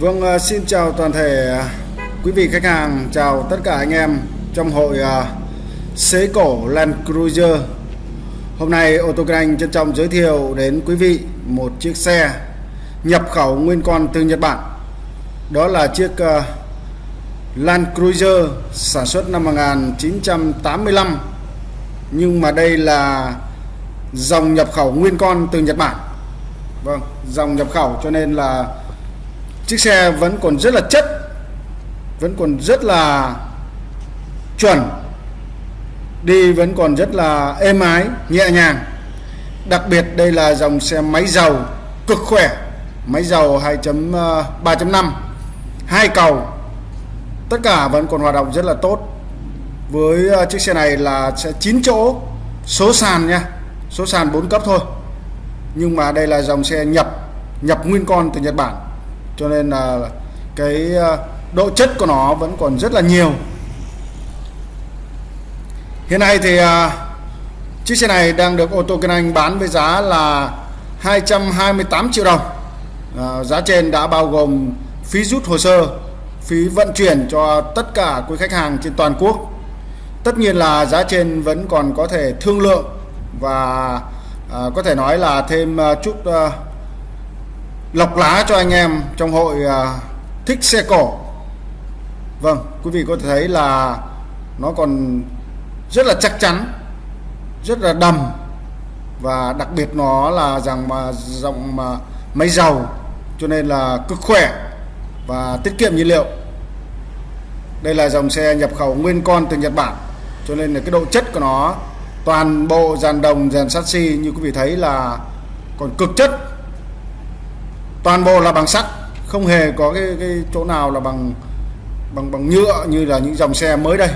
Vâng, ờ, xin chào toàn thể ờ, quý vị khách hàng, chào tất cả anh em trong hội ờ, xế cổ Land Cruiser. Hôm nay ô tô Anh trân trọng giới thiệu đến quý vị một chiếc xe nhập khẩu nguyên con từ Nhật Bản. Đó là chiếc Land Cruiser sản xuất năm 1985 nhưng mà đây là dòng nhập khẩu nguyên con từ Nhật Bản. Vâng, dòng nhập khẩu cho nên là chiếc xe vẫn còn rất là chất, vẫn còn rất là chuẩn, đi vẫn còn rất là êm ái, nhẹ nhàng. Đặc biệt đây là dòng xe máy dầu cực khỏe, máy dầu 2.3.5 ờ, hai cầu. Tất cả vẫn còn hoạt động rất là tốt. Với ờ, chiếc xe này là sẽ 9 chỗ, số sàn nha, số sàn 4 cấp thôi. Nhưng mà đây là dòng xe nhập nhập nguyên con từ Nhật Bản cho nên là cái ờ, độ chất của nó vẫn còn rất là nhiều. Hiện nay thì ờ, chiếc xe này đang được ô tô kinh anh bán với giá là 228 triệu đồng. Ờ, giá trên đã bao gồm phí rút hồ sơ, phí vận chuyển cho tất cả quý khách hàng trên toàn quốc. Tất nhiên là giá trên vẫn còn có thể thương lượng và có thể nói là thêm chút lọc lá cho anh em trong hội à, thích xe cổ Vâng quý vị có thể thấy là nó còn rất là chắc chắn, rất là đầm và đặc biệt nó là rằng mà dòng mà máy dầu cho nên là cực khỏe và tiết kiệm nhiên liệu. Đây là dòng xe nhập khẩu nguyên con từ Nhật Bản, cho nên là cái độ chất của nó toàn bộ dàn đồng, dàn sắt xi như quý vị thấy là còn cực chất toàn bộ là bằng sắt không hề có cái, cái chỗ nào là bằng bằng bằng nhựa như là những dòng xe mới đây.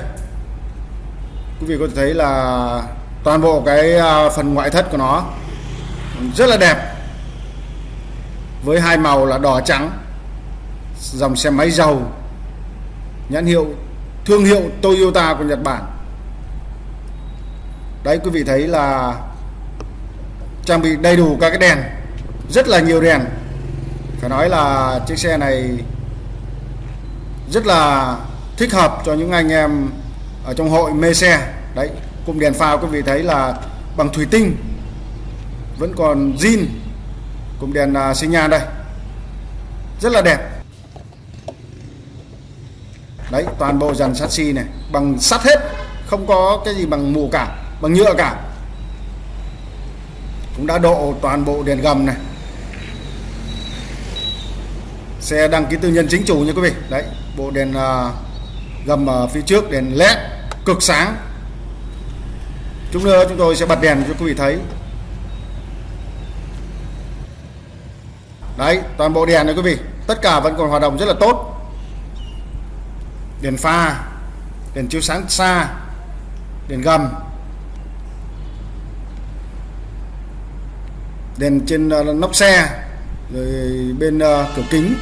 Quý vị có thể thấy là toàn bộ cái à, phần ngoại thất của nó rất là đẹp với hai màu là đỏ trắng dòng xe máy dầu nhãn hiệu thương hiệu Toyota của Nhật Bản. Đấy quý vị thấy là trang bị đầy đủ các cái đèn rất là nhiều đèn phải nói là chiếc xe này rất là thích hợp cho những anh em ở trong hội mê xe. Đấy, Cụm đèn pha quý vị thấy là bằng thủy tinh, vẫn còn zin, cụm đèn sinh xi nhan đây. Rất là đẹp. Đấy, toàn bộ dàn sắt xi này, bằng sắt hết, không có cái gì bằng mù cả, bằng nhựa cả. Cũng đã độ toàn bộ đèn gầm này xe đăng ký tư nhân chính chủ nha quý vị. Đấy bộ đèn uh, gầm ở phía trước đèn led cực sáng. Chúng nữa chúng tôi sẽ bật đèn cho quý vị thấy. Đấy toàn bộ đèn này quý vị tất cả vẫn còn hoạt động rất là tốt. Đèn pha đèn chiếu sáng xa đèn gầm. Đèn trên uh, nóc xe rồi bên uh, cửa kính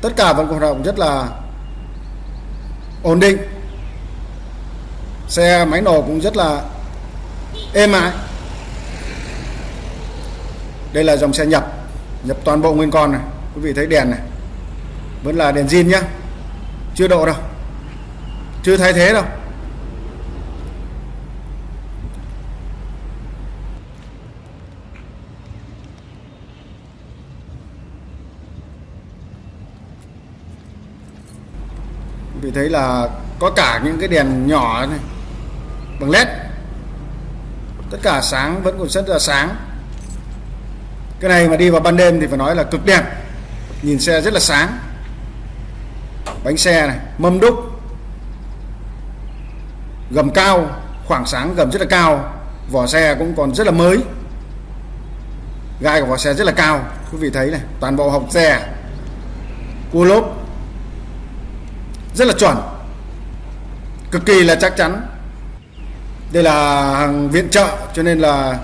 tất cả vẫn hoạt động rất là ổn định. Xe, máy nổ cũng rất là êm ái. Đây là dòng xe nhập nhập toàn bộ nguyên con này. Quý vị thấy đèn này. Vẫn là đèn zin nhá. Chưa độ đâu. Chưa thay thế đâu. Vì thấy là có cả những cái đèn nhỏ này, bằng led tất cả sáng vẫn còn rất là sáng. Cái này mà đi vào ban đêm thì phải nói là cực đẹp. Nhìn xe rất là sáng. Bánh xe này, mâm đúc. Gầm cao, khoảng sáng gầm rất là cao. Vỏ xe cũng còn rất là mới. Gai của vỏ xe rất là cao. Quý vị thấy này, toàn bộ hộc xe, cua lốp rất là chuẩn. Cực kỳ là chắc chắn. Đây là hàng viện trợ, cho nên là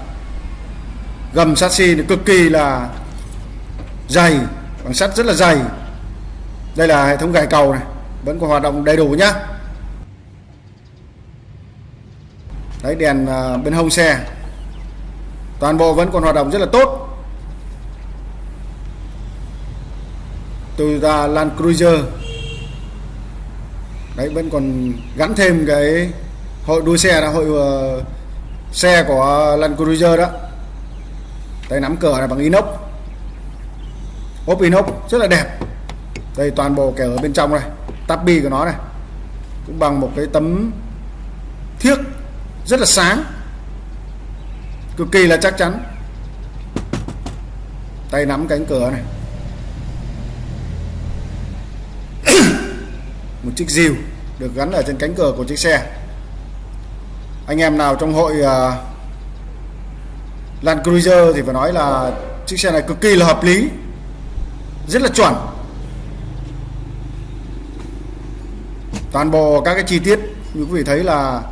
gầm sắt xi cực kỳ là dày, bằng sắt rất là dày. Đây là hệ thống gài cầu này, vẫn còn hoạt động đầy đủ nhá. Đấy, đèn à, bên hông xe. Toàn bộ vẫn còn hoạt động rất là tốt. Toyota Land Cruiser đấy vẫn còn gắn thêm cái hội đua xe là hội uh, xe của Land Cruiser đó. Tay nắm cửa là bằng inox. Ốp inox rất là đẹp. Đây toàn bộ kẻ ở bên trong này tabi của nó này cũng bằng một cái tấm thiếc rất là sáng. Cực kỳ là chắc chắn. Tay nắm cánh cửa này. Một chiếc rìu được gắn ở trên cánh cửa của chiếc xe. Anh em nào trong hội uh, Land Cruiser thì phải nói là chiếc xe này cực kỳ là hợp lý rất là chuẩn. Toàn bộ các cái chi tiết như quý vị thấy là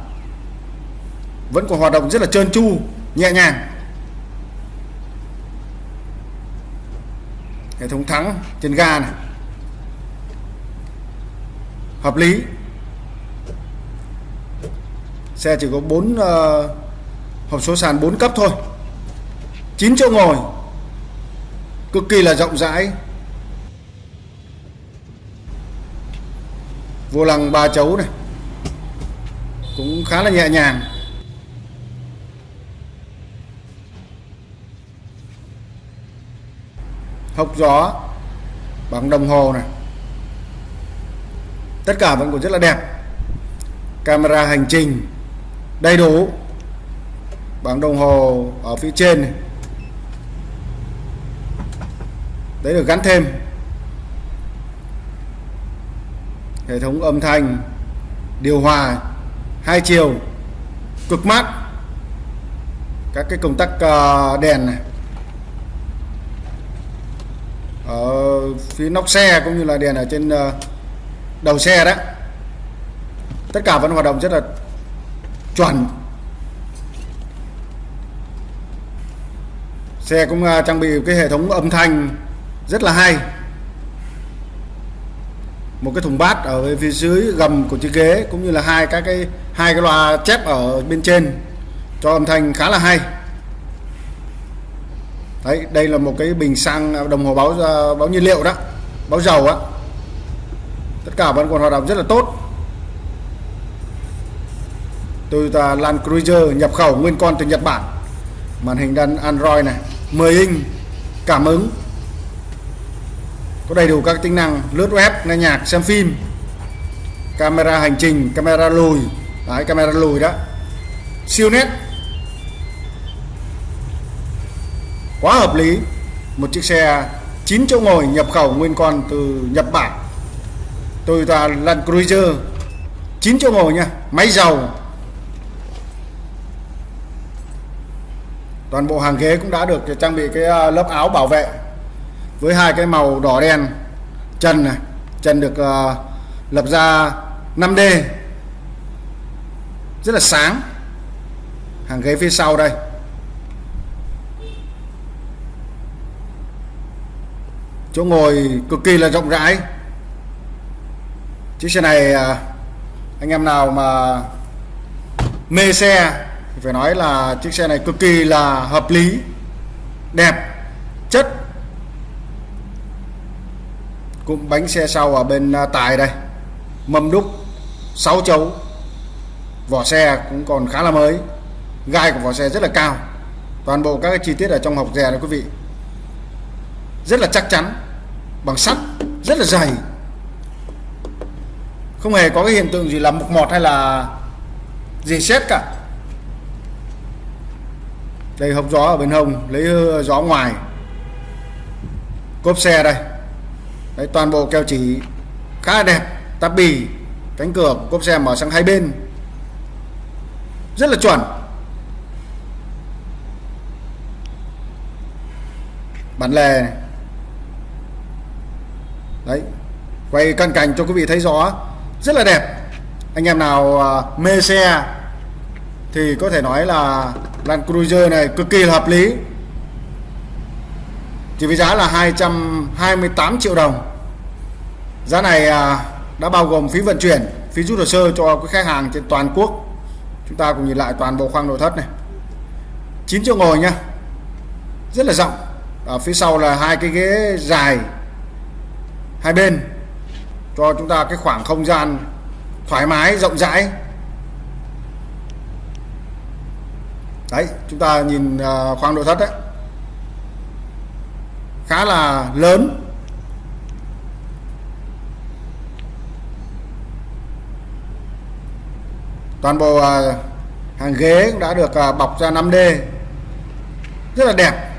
vẫn còn hoạt động rất là trơn tru nhẹ nhàng. Hệ thống thắng trên ga này hợp lý. Xe chỉ có 4 uh, ờ, hộp số sàn 4 cấp thôi. 9 chỗ ngồi. Cực kỳ là rộng rãi. Vô lăng ba chấu này. Cũng khá là nhẹ nhàng. Hốc gió. Bằng đồng hồ này tất cả vẫn còn rất là đẹp. Camera hành trình đầy đủ. Bảng đồng hồ ở phía trên này. Đấy được gắn thêm. Hệ thống âm thanh, điều hòa, hai chiều, cực mát. Các cái công tắc ờ, đèn này. Ở phía nóc xe cũng như là đèn ở trên ờ, đầu xe đó, tất cả vẫn hoạt động rất là chuẩn. Xe cũng à, trang bị cái hệ thống âm thanh rất là hay. Một cái thùng bát ở phía dưới gầm của chiếc ghế cũng như là hai các cái, hai cái loa chép ở bên trên cho âm thanh khá là hay. Đấy, đây là một cái bình xăng à, đồng hồ báo à, báo nhiên liệu đó, báo dầu á cả vẫn còn hoạt động rất là tốt. Toyota Land Cruiser nhập khẩu nguyên con từ Nhật Bản. Màn hình đan Android này 10 inch, cảm ứng. Có đầy đủ các tính năng lướt web, nghe nhạc, xem phim. Camera hành trình, camera lùi. Đấy, camera lùi đó. Siêu nét. Quá hợp lý. Một chiếc xe 9 chỗ ngồi nhập khẩu nguyên con từ Nhật Bản. Toyota Land Cruiser. 9 chỗ ngồi nha máy dầu toàn bộ hàng ghế cũng đã được trang bị cái à, lớp áo bảo vệ với hai cái màu đỏ đen. Chân này chân được uh, lập ra 5D rất là sáng. Hàng ghế phía sau đây. Chỗ ngồi cực kỳ là rộng rãi chiếc xe này à, anh em nào mà mê xe thì phải nói là chiếc xe này cực kỳ là hợp lý, đẹp, chất. Cũng bánh xe sau ở bên à, tài đây. Mâm đúc 6 chấu. Vỏ xe cũng còn khá là mới. Gai của vỏ xe rất là cao. Toàn bộ các cái chi tiết ở trong hộc dè này quý vị. Rất là chắc chắn, bằng sắt, rất là dày không hề có cái hiện tượng gì là mục mọt hay là gì xét cả. Đây hộp gió ở bên hông lấy gió ngoài. Cốp xe đây. Đấy, toàn bộ keo chỉ khá là đẹp tắp bì cánh cửa của cốp xe mở sang hai bên. Rất là chuẩn. Bản lề này. đấy quay cận cảnh cho quý vị thấy rõ rất là đẹp. Anh em nào à, mê xe thì có thể nói là Land Cruiser này cực kỳ là hợp lý. Chỉ với giá là 228 triệu đồng. Giá này à, đã bao gồm phí vận chuyển, phí rút hồ sơ cho các khách hàng trên toàn quốc. Chúng ta cùng nhìn lại toàn bộ khoang nội thất này. 9 chỗ ngồi nhá rất là rộng. Ở phía sau là hai cái ghế dài hai bên cho chúng ta cái khoảng không gian thoải mái, rộng rãi. Đấy, chúng ta nhìn à, khoang nội thất đấy. Khá là lớn. Toàn bộ à, hàng ghế cũng đã được à, bọc ra 5D rất là đẹp.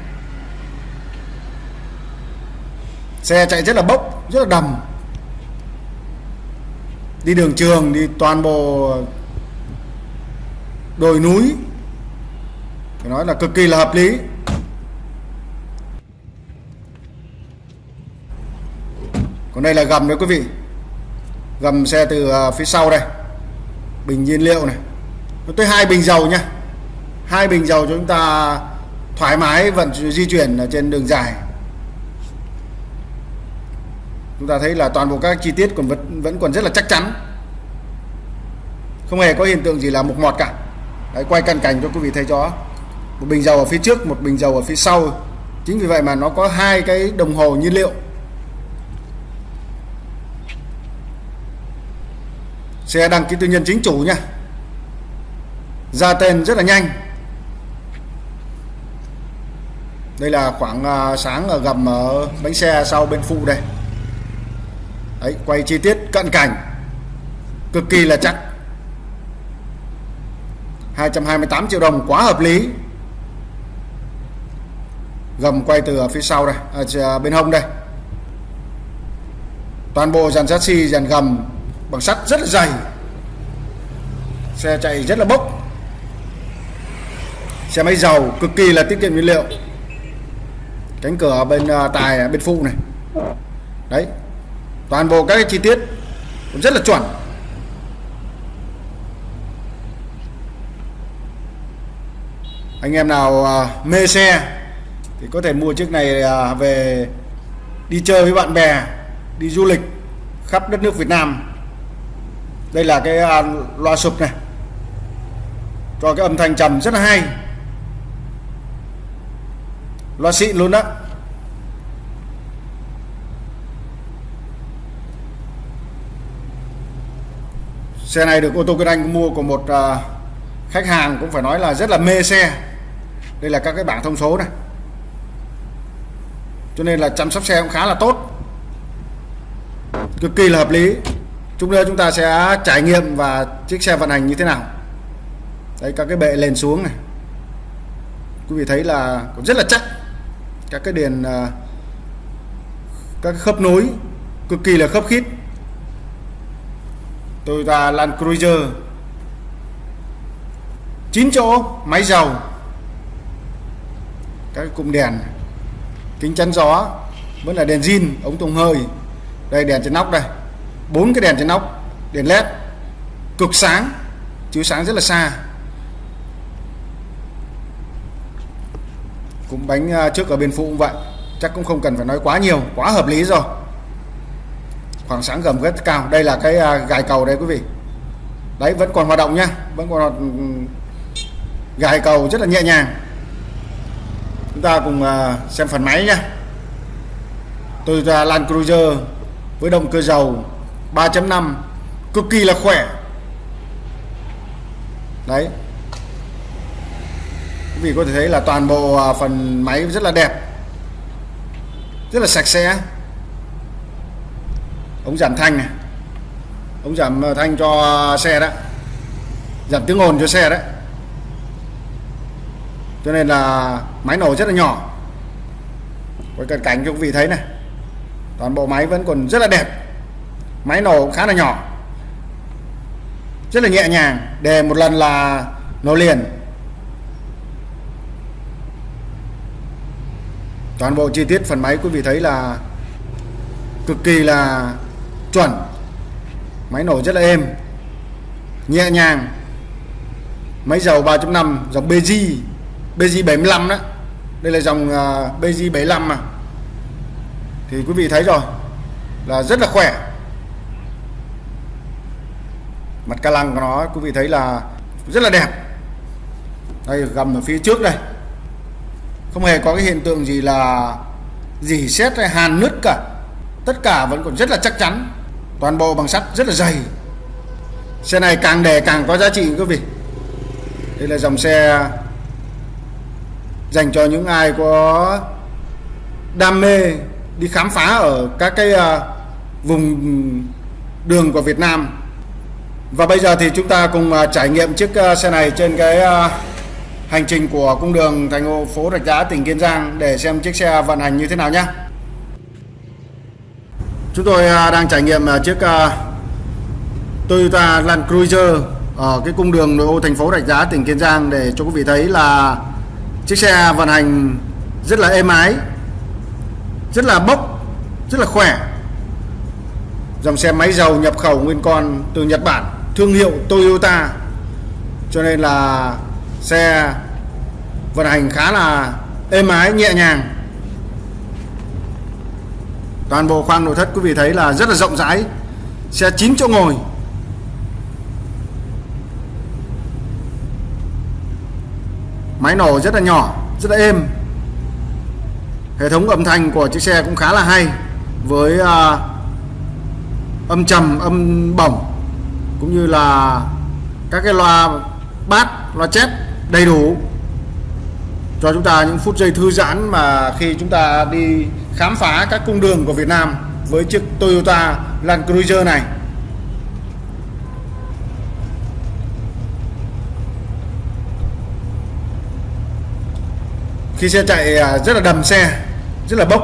Xe chạy rất là bốc, rất là đầm đi đường trường đi toàn bộ đồi núi, phải nói là cực kỳ là hợp lý. Còn đây là gầm đấy quý vị. Gầm xe từ à, phía sau đây. Bình nhiên liệu này. Nó tới hai bình dầu nha. Hai bình dầu cho chúng ta thoải mái vận di chuyển ở trên đường dài chúng ta thấy là toàn bộ các chi tiết còn vẫn vẫn còn rất là chắc chắn. Không hề có hiện tượng gì là mục mọt cả. Đấy, quay cận cảnh cho quý vị thấy rõ. Một bình dầu ở phía trước một bình dầu ở phía sau. Chính vì vậy mà nó có hai cái đồng hồ nhiên liệu. Xe đăng ký tư nhân chính chủ nha. Ra tên rất là nhanh. Đây là khoảng à, sáng ở gầm ở bánh xe sau bên phụ đây. Đấy, quay chi tiết cận cảnh. Cực kỳ là chắc. 228 triệu đồng quá hợp lý. Gầm quay từ ở phía sau đây à, à bên hông đây. Toàn bộ dàn chassis dàn gầm bằng sắt rất là dày. Xe chạy rất là bốc. Xe máy dầu cực kỳ là tiết kiệm nhiên liệu. Cánh cửa bên à, tài à, bên phụ này. Đấy toàn bộ các cái chi tiết cũng rất là chuẩn. Anh em nào à, mê xe thì có thể mua chiếc này à, về đi chơi với bạn bè, đi du lịch khắp đất nước Việt Nam. Đây là cái à, loa sụp này. Cho cái âm thanh trầm rất là hay. Loa xịn luôn đó xe này được ô tô kinh anh mua của một à, khách hàng cũng phải nói là rất là mê xe. Đây là các cái bảng thông số này. Cho nên là chăm sóc xe cũng khá là tốt. Cực kỳ là hợp lý. Chúng ta chúng ta sẽ trải nghiệm và chiếc xe vận hành như thế nào. Đây các cái bệ lên xuống này. Quý vị thấy là cũng rất là chắc. Các cái đèn à, các khớp nối cực kỳ là khớp khít. Toyota Land Cruiser. 9 chỗ, máy dầu. Các cụm đèn kính chắn gió vẫn là đèn zin, ống thông hơi. Đây, đèn trên nóc đây. Bốn cái đèn trên nóc, đèn led. Cực sáng, chiếu sáng rất là xa. Cũng bánh à, trước ở bên phụ cũng vậy. Chắc cũng không cần phải nói quá nhiều, quá hợp lý rồi khoảng sáng gầm rất cao. Đây là cái à, gài cầu đây quý vị. Đấy, vẫn còn hoạt động nhá. Vẫn còn hoạt... gài cầu rất là nhẹ nhàng. Chúng ta cùng à, xem phần máy nhá. Toyota Land Cruiser với động cơ dầu 3.5 cực kỳ là khỏe. Đấy. Quý vị có thể thấy là toàn bộ à, phần máy rất là đẹp. Rất là sạch sẽ ống giảm thanh này. Ống giảm ờ, thanh cho xe đó giảm tiếng ồn cho xe đấy. Cho nên là máy nổ rất là nhỏ. Với cận cảnh cho quý vị thấy này, toàn bộ máy vẫn còn rất là đẹp. Máy nổ khá là nhỏ. Rất là nhẹ nhàng đề một lần là nổ liền. Toàn bộ chi tiết phần máy quý vị thấy là cực kỳ là chuẩn. Máy nổ rất là êm nhẹ nhàng. Máy dầu 3.5 dòng BG BG 75 đó. Đây là dòng uh, BG 75 mà. Thì quý vị thấy rồi là rất là khỏe. Mặt ca lăng của nó quý vị thấy là rất là đẹp. Đây gầm ở phía trước đây. Không hề có cái hiện tượng gì là dỉ xét hay hàn nứt cả. Tất cả vẫn còn rất là chắc chắn toàn bộ bằng sắt rất là dày. Xe này càng để càng có giá trị, quý vị. Đây là dòng xe dành cho những ai có đam mê đi khám phá ở các cái à, vùng đường của Việt Nam. Và bây giờ thì chúng ta cùng à, trải nghiệm chiếc à, xe này trên cái hành trình của cung đường thành phố Rạch Giá, tỉnh Kiên Giang để xem chiếc xe vận hành như thế nào nhé chúng tôi à, đang trải nghiệm à, chiếc à, Toyota Land Cruiser ở cái cung đường nội ô thành phố Rạch Giá, tỉnh Kiên Giang để cho quý vị thấy là chiếc xe vận hành rất là êm ái, rất là bốc, rất là khỏe. Dòng xe máy dầu nhập khẩu nguyên con từ Nhật Bản, thương hiệu Toyota. Cho nên là xe vận hành khá là êm ái, nhẹ nhàng toàn bộ khoang nội thất quý vị thấy là rất là rộng rãi xe 9 chỗ ngồi. Máy nổ rất là nhỏ rất là êm. Hệ thống âm thanh của chiếc xe cũng khá là hay với uh, âm trầm âm bổng cũng như là các cái loa bát loa chép đầy đủ. Cho chúng ta những phút giây thư giãn mà khi chúng ta đi khám phá các cung đường của Việt Nam với chiếc Toyota Land Cruiser này. Khi xe chạy à, rất là đầm xe, rất là bốc.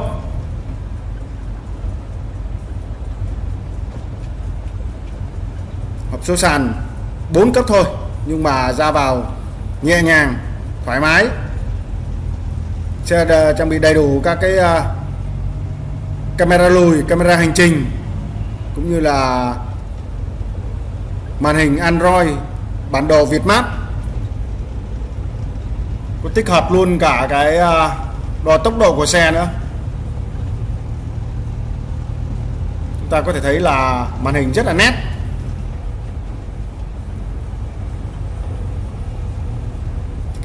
Hộp số sàn 4 cấp thôi, nhưng mà ra vào nhẹ nhàng, thoải mái. Xe à, trang bị đầy đủ các cái à, camera lùi, camera hành trình, cũng như là màn hình Android, bản đồ Việt Map. Có tích hợp luôn cả cái à, đo tốc độ của xe nữa. Chúng ta có thể thấy là màn hình rất là nét.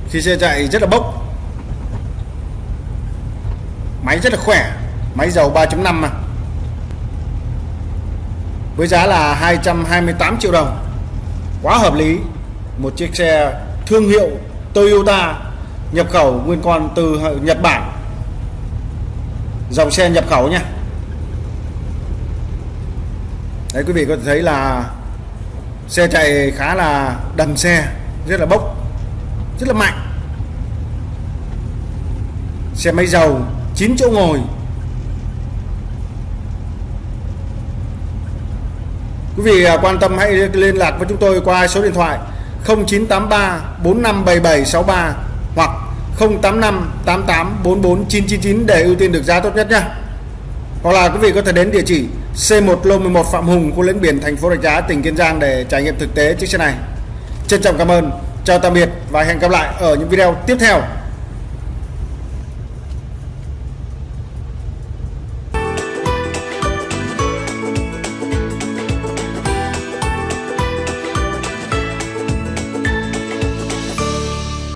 Khi xe chạy rất là bốc. Máy rất là khỏe máy dầu 3.5 mà. Với giá là 228 triệu đồng. Quá hợp lý. Một chiếc xe thương hiệu Toyota nhập khẩu nguyên con từ Nhật Bản. Dòng xe nhập khẩu nha đấy, quý vị có thể thấy là xe chạy khá là đầm xe, rất là bốc, rất là mạnh. Xe máy dầu 9 chỗ ngồi. Quý vị à, quan tâm hãy liên lạc với chúng tôi qua số điện thoại 0983 457763 hoặc 085 88 44 999 để ưu tiên được giá tốt nhất nhé. Hoặc là quý vị có thể đến địa chỉ C1 Lô 11 Phạm Hùng, khu lĩnh biển thành phố Rạch Giá, tỉnh Kiên Giang để trải nghiệm thực tế chiếc xe này. Trân trọng cảm ơn, chào tạm biệt và hẹn gặp lại ở những video tiếp theo.